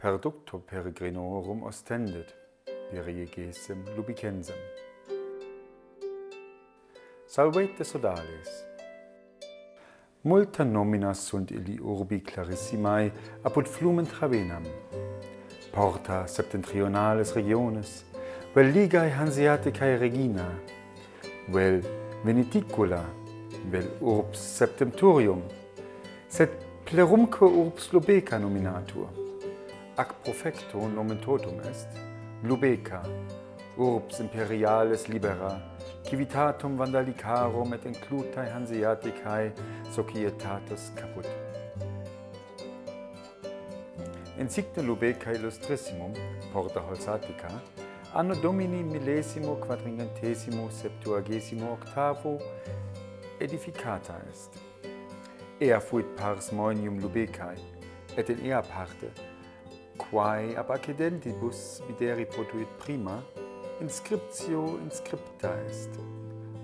per ducto peregrinorum ostendet, virie gesem lubicensem. Salvete sodales. Multa nomina sunt illi urbi clarissimae apud flumen Travenam, porta septentrionales regiones, vel ligae Hanseaticae regina, vel Veneticula, vel urbs septemturium, sed plerumque urbs Lubeca nominatur ac profecto nomen totum est, Lubeca, urbs imperialis libera, civitatum vandalicarum et inclutae Hanseaticae societatis caput. Encicta Lubeca illustrissimum, Porta Holsatica, anno Domini millesimo quadringentesimo septuagesimo octavo edificata est. Ea fuit pars moenium Lubecae, et in ea parte quae ab accidentibus videri potuit prima, inscriptio inscripta est,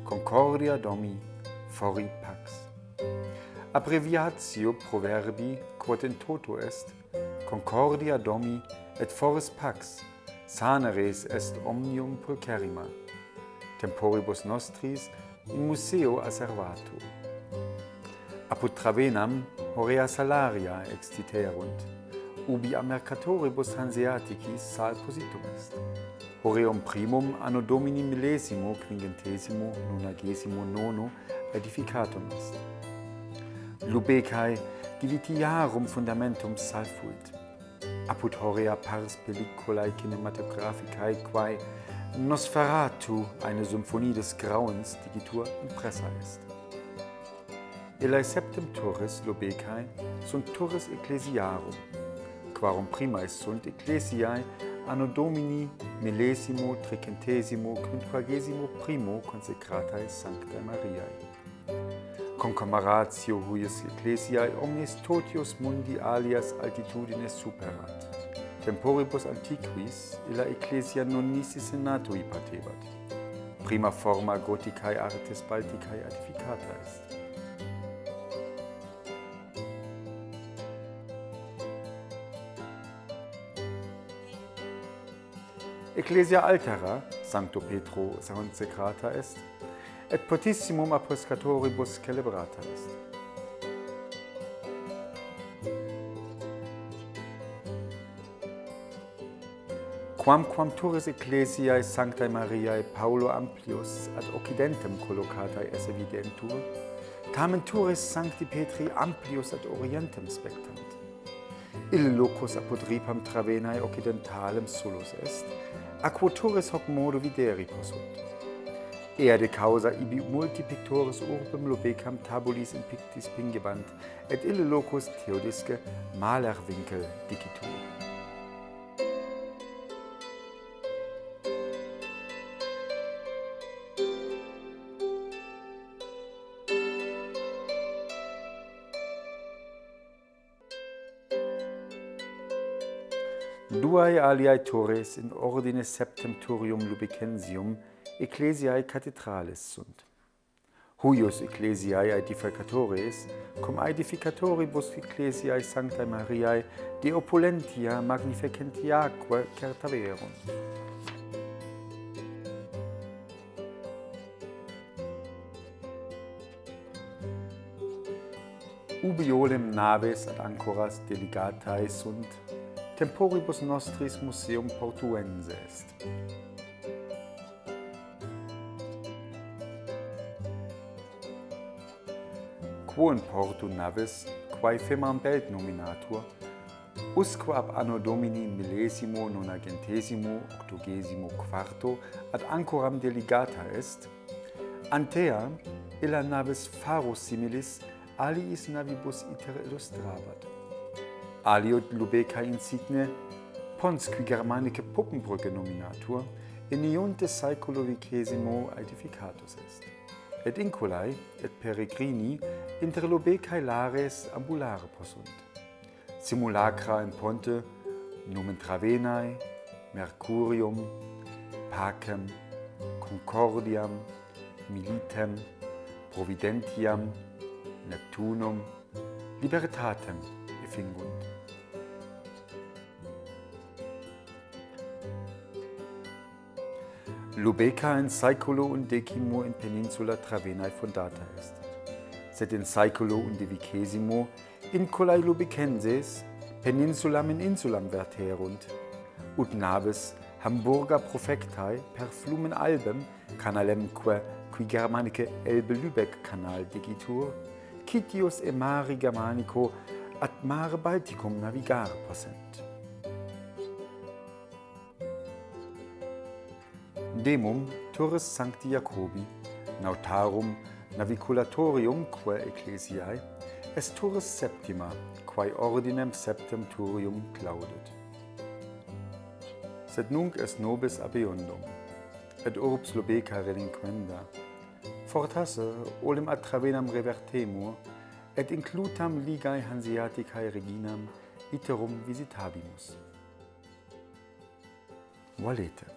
concordia domi fori pax. Abbreviatio proverbi, quod in toto est, concordia domi et foris pax, saneres est omnium pulcherrima, temporibus nostris in museo asservato. Apud Travenam horea salaria extiterunt, ubi a mercatoribus hanseaticis sal positum est. Horeum primum anno domini millesimo quingentesimo nonagesimo nono edificatum est. Lubecae divitiarum fundamentum sal fuit. Apud horea pars pelliculae cinematographicae quae Nosferatu eine Symphonie des Grauens digitur impressa est. Elae septem turris Lubecae sunt turris ecclesiarum, quarum primae sunt ecclesiae anno Domini millesimo tricentesimo quinquagesimo primo consecratae Sanctae Mariae. Concamaratio huius ecclesiae omnes totius mundi alias altitudines superat. Temporibus antiquis illa ecclesia non nisi senatui patebat. Prima forma Goticae artes Balticae edificata est ecclesia altera sancto Petro sacrata est et potissimum a celebrata est. Quamquam turis ecclesiae Sanctae Mariae Paulo Amplius ad occidentem collocatae esse videntur, tamen turis Sancti Petri Amplius ad orientem spectant. Ille locus apud ripam Travenae occidentalem solus est, aquoturis hoc modo videri possunt. Ea de causa ibi multi pictores urbem lobecam tabulis in pictis pingebant, et ille locus theodisque malerwinkel dicitur. Duae aliae tores in ordine septemturium lubicensium ecclesiae cathedrales sunt. Huius ecclesiae aedificatores, cum aedificatoribus ecclesiae sanctae Mariae de opulentia magnificentiaque certaverunt. Ubiolem naves ad ancoras delegatae sunt temporibus nostris museum portuense est. Quo in portu navis, quae femam belt nominatur, usque ab anno Domini millesimo nonagentesimo octogesimo quarto ad ancoram delegata est, antea illa navis faro similis aliis navibus iter illustrabat aliot Lubeca insigne pons qui Germanicae Puppenbrücke nominatur in iunte saeculo vicesimo aedificatus est. Et inculae et peregrini inter Lubecae lares ambulare possunt. Simulacra in Ponte numen Travenae, Mercurium, Pacem, Concordiam, Militem, Providentiam, Neptunum, Libertatem effingunt. Lubeca in saeculo undecimo in peninsula Travenae fondata est. Sed in saeculo undivicesimo in colae Lubecenses peninsulam in insulam verterunt, ut naves Hamburger profectae per flumen albem canalemque qui germanice Elbe-Lübeck canal digitur, citius e mari germanico at mare Balticum navigar possent. Demum turris sancti Jacobi nautarum naviculatorium quae ecclesiae est turris septima quae ordinem septem turium claudet. Sed nunc est nobis abeundum et urbs lobeca relinquenda. Fortasse olim ad travenam revertemur et inclutam ligae Hanseaticae reginam iterum visitabimus. Valete.